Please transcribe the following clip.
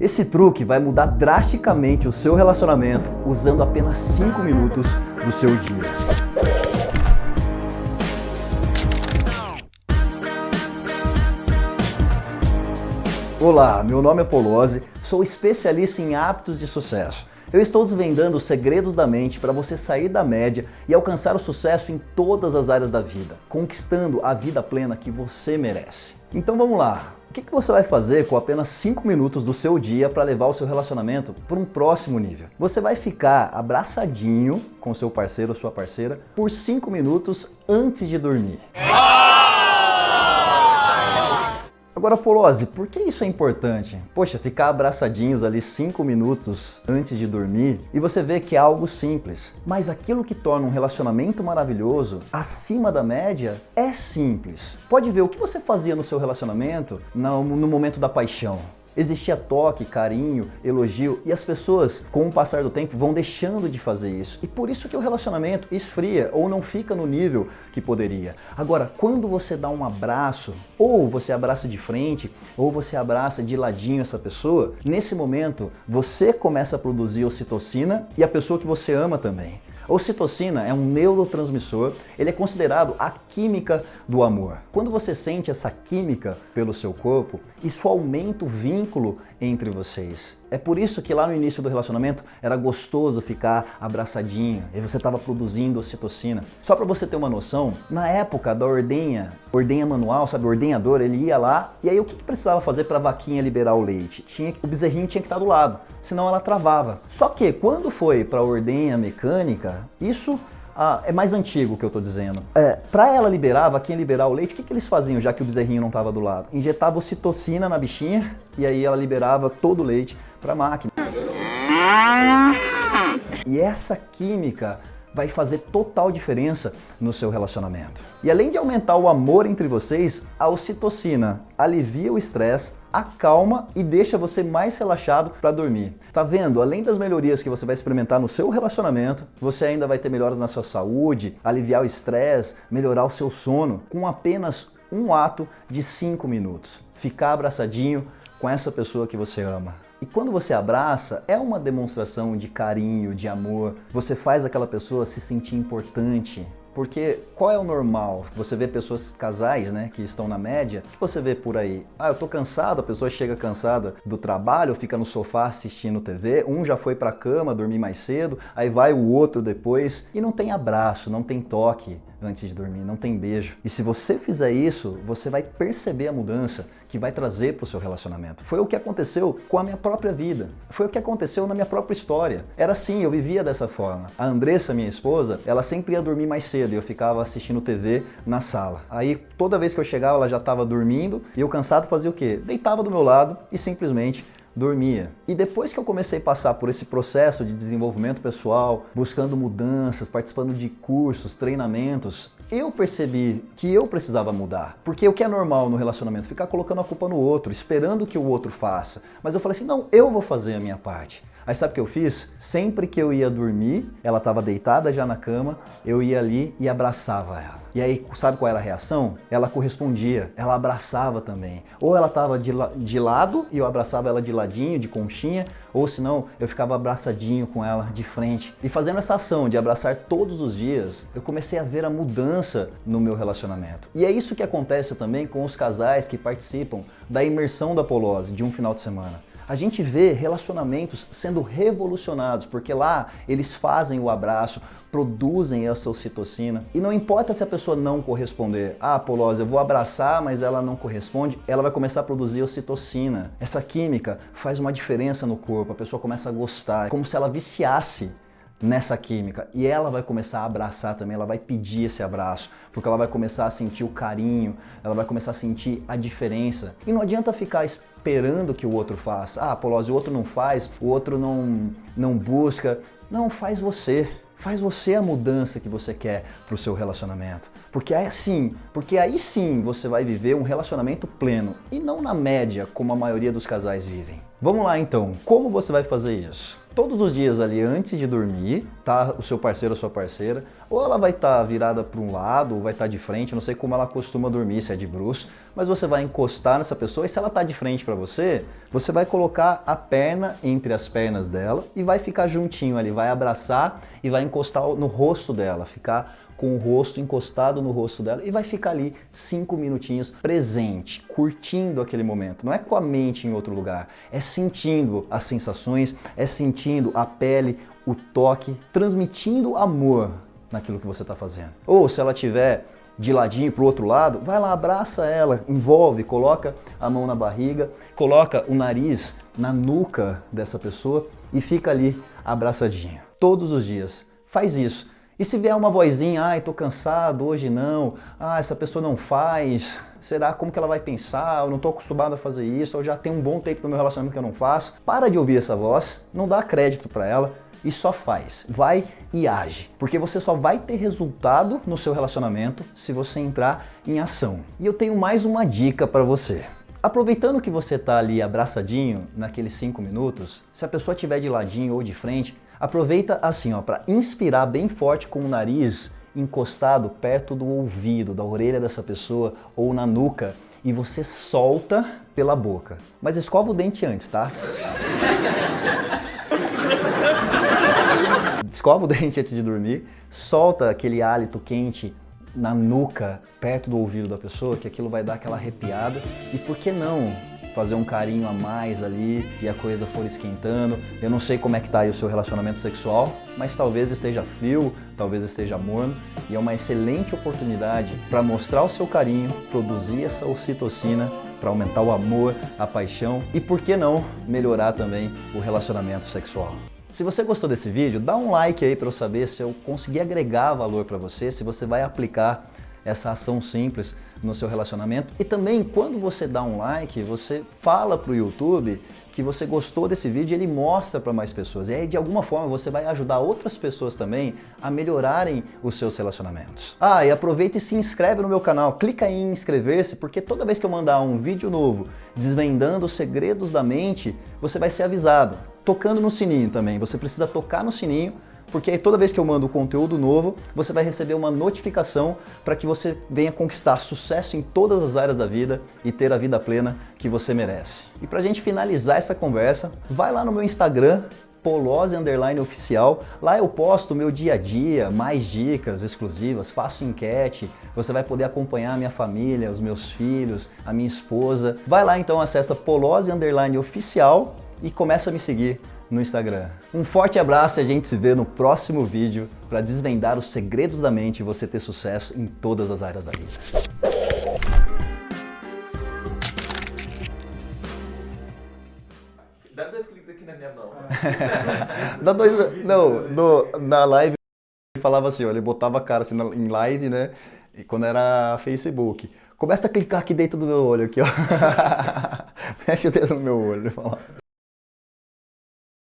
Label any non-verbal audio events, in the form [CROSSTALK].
Esse truque vai mudar drasticamente o seu relacionamento usando apenas 5 minutos do seu dia. Olá, meu nome é Polozzi, sou especialista em hábitos de sucesso. Eu estou desvendando os segredos da mente para você sair da média e alcançar o sucesso em todas as áreas da vida, conquistando a vida plena que você merece. Então vamos lá, o que, você vai fazer com apenas 5 minutos do seu dia para levar o seu relacionamento para um próximo nível? Você vai ficar abraçadinho com seu parceiro ou sua parceira por 5 minutos antes de dormir. Agora, Polozzi, por que isso é importante? Poxa, ficar abraçadinhos ali 5 minutos antes de dormir e você vê que é algo simples. Mas aquilo que torna um relacionamento maravilhoso, acima da média, é simples. Pode ver o que você fazia no seu relacionamento no momento da paixão. Existia toque, carinho, elogio e as pessoas, com o passar do tempo, vão deixando de fazer isso. E por isso que o relacionamento esfria ou não fica no nível que poderia. Agora, quando você dá um abraço, ou você abraça de frente, ou você abraça de ladinho essa pessoa, nesse momento você começa a produzir ocitocina e a pessoa que você ama também. Ocitocina é um neurotransmissor, ele é considerado a química do amor. Quando você sente essa química pelo seu corpo, isso aumenta o vínculo entre vocês. É por isso que lá no início do relacionamento era gostoso ficar abraçadinho e você estava produzindo ocitocina. Só para você ter uma noção, na época da ordenha, ordenha manual, sabe, o ordenhador, ele ia lá e aí o que, que precisava fazer para a vaquinha liberar o leite? Tinha, o bezerrinho tinha que estar do lado, senão ela travava. Só que quando foi para a ordenha mecânica, isso ah, é mais antigo que eu estou dizendo. É, para ela liberar, a vaquinha liberar o leite, o que, que eles faziam já que o bezerrinho não estava do lado? Injetava ocitocina na bichinha e aí ela liberava todo o leite para a máquina. E essa química vai fazer total diferença no seu relacionamento. E além de aumentar o amor entre vocês, a ocitocina alivia o estresse, acalma e deixa você mais relaxado para dormir. Tá vendo? Além das melhorias que você vai experimentar no seu relacionamento, você ainda vai ter melhoras na sua saúde, aliviar o estresse, melhorar o seu sono com apenas um ato de 5 minutos. Ficar abraçadinho com essa pessoa que você ama. E quando você abraça, é uma demonstração de carinho, de amor. Você faz aquela pessoa se sentir importante. Porque qual é o normal? Você vê pessoas, casais, né, que estão na média, que você vê por aí? Ah, eu tô cansado, a pessoa chega cansada do trabalho, fica no sofá assistindo TV, um já foi pra cama, dormir mais cedo, aí vai o outro depois, e não tem abraço, não tem toque, antes de dormir, não tem beijo. E se você fizer isso, você vai perceber a mudança que vai trazer para o seu relacionamento. Foi o que aconteceu com a minha própria vida. Foi o que aconteceu na minha própria história. Era assim, eu vivia dessa forma. A Andressa, minha esposa, ela sempre ia dormir mais cedo e eu ficava assistindo TV na sala. Aí toda vez que eu chegava, ela já estava dormindo e eu cansado fazia o quê? Deitava do meu lado e simplesmente dormia. E depois que eu comecei a passar por esse processo de desenvolvimento pessoal, buscando mudanças, participando de cursos, treinamentos, eu percebi que eu precisava mudar. Porque o que é normal no relacionamento? Ficar colocando a culpa no outro, esperando que o outro faça. Mas eu falei assim, não, eu vou fazer a minha parte. Aí sabe o que eu fiz? Sempre que eu ia dormir, ela estava deitada já na cama, eu ia ali e abraçava ela. E aí, sabe qual era a reação? Ela correspondia, ela abraçava também. Ou ela estava de, la de lado e eu abraçava ela de ladinho, de conchinha, ou senão eu ficava abraçadinho com ela de frente. E fazendo essa ação de abraçar todos os dias, eu comecei a ver a mudança no meu relacionamento. E é isso que acontece também com os casais que participam da imersão da Polose de um final de semana a gente vê relacionamentos sendo revolucionados, porque lá eles fazem o abraço, produzem essa ocitocina, e não importa se a pessoa não corresponder. Ah, Polose, eu vou abraçar, mas ela não corresponde, ela vai começar a produzir ocitocina. Essa química faz uma diferença no corpo, a pessoa começa a gostar, é como se ela viciasse nessa química. E ela vai começar a abraçar também, ela vai pedir esse abraço, porque ela vai começar a sentir o carinho, ela vai começar a sentir a diferença. E não adianta ficar esperando que o outro faça. Ah, Polose, o outro não faz, o outro não, não busca. Não, faz você. Faz você a mudança que você quer para o seu relacionamento. Porque é assim, porque aí sim você vai viver um relacionamento pleno e não na média como a maioria dos casais vivem. Vamos lá então, como você vai fazer isso? Todos os dias ali antes de dormir, tá? O seu parceiro ou sua parceira, ou ela vai estar tá virada para um lado, ou vai estar tá de frente, não sei como ela costuma dormir, se é de bruxo, mas você vai encostar nessa pessoa e se ela está de frente para você, você vai colocar a perna entre as pernas dela e vai ficar juntinho ali, vai abraçar e vai encostar no rosto dela, ficar com o rosto encostado no rosto dela e vai ficar ali cinco minutinhos presente, curtindo aquele momento. Não é com a mente em outro lugar, é sentindo as sensações, é sentindo a pele, o toque, transmitindo amor naquilo que você está fazendo. Ou se ela tiver de ladinho para o outro lado, vai lá, abraça ela, envolve, coloca a mão na barriga, coloca o nariz na nuca dessa pessoa e fica ali abraçadinho. Todos os dias. Faz isso. E se vier uma vozinha, ai, tô cansado, hoje não, ah, essa pessoa não faz, será como que ela vai pensar, eu não tô acostumado a fazer isso, eu já tenho um bom tempo no meu relacionamento que eu não faço. Para de ouvir essa voz, não dá crédito para ela e só faz, vai e age, porque você só vai ter resultado no seu relacionamento se você entrar em ação. E eu tenho mais uma dica para você. Aproveitando que você está ali abraçadinho naqueles 5 minutos, se a pessoa estiver de ladinho ou de frente, Aproveita assim, ó, para inspirar bem forte com o nariz encostado perto do ouvido, da orelha dessa pessoa ou na nuca e você solta pela boca. Mas escova o dente antes, tá? [LAUGHS] escova o dente antes de dormir, solta aquele hálito quente na nuca, perto do ouvido da pessoa, que aquilo vai dar aquela arrepiada. E por que não fazer um carinho a mais ali e a coisa for esquentando. Eu não sei como é que tá aí o seu relacionamento sexual, mas talvez esteja frio, talvez esteja morno e é uma excelente oportunidade para mostrar o seu carinho, produzir essa ocitocina para aumentar o amor, a paixão e por que não melhorar também o relacionamento sexual. Se você gostou desse vídeo, dá um like aí para eu saber se eu consegui agregar valor para você, se você vai aplicar essa ação simples no seu relacionamento. E também, quando você dá um like, você fala para o YouTube que você gostou desse vídeo ele mostra para mais pessoas. E aí, de alguma forma, você vai ajudar outras pessoas também a melhorarem os seus relacionamentos. Ah, e aproveita e se inscreve no meu canal. Clica em inscrever-se, porque toda vez que eu mandar um vídeo novo desvendando os segredos da mente, você vai ser avisado. Tocando no sininho também. Você precisa tocar no sininho porque aí toda vez que eu mando conteúdo novo, você vai receber uma notificação para que você venha conquistar sucesso em todas as áreas da vida e ter a vida plena que você merece. E para a gente finalizar essa conversa, vai lá no meu Instagram, Polose Underline Oficial. Lá eu posto meu dia a dia, mais dicas exclusivas, faço enquete, você vai poder acompanhar a minha família, os meus filhos, a minha esposa. Vai lá então, acessa Polose Underline Oficial e começa a me seguir no Instagram. Um forte abraço e a gente se vê no próximo vídeo para desvendar os segredos da mente e você ter sucesso em todas as áreas da vida. Dá dois cliques aqui na minha mão. [LAUGHS] Dá dois... Não, no, na live ele falava assim, ó, ele botava a cara assim em live, né? E quando era Facebook. Começa a clicar aqui dentro do meu olho, aqui, ó. [LAUGHS] Mexe o dedo no meu olho.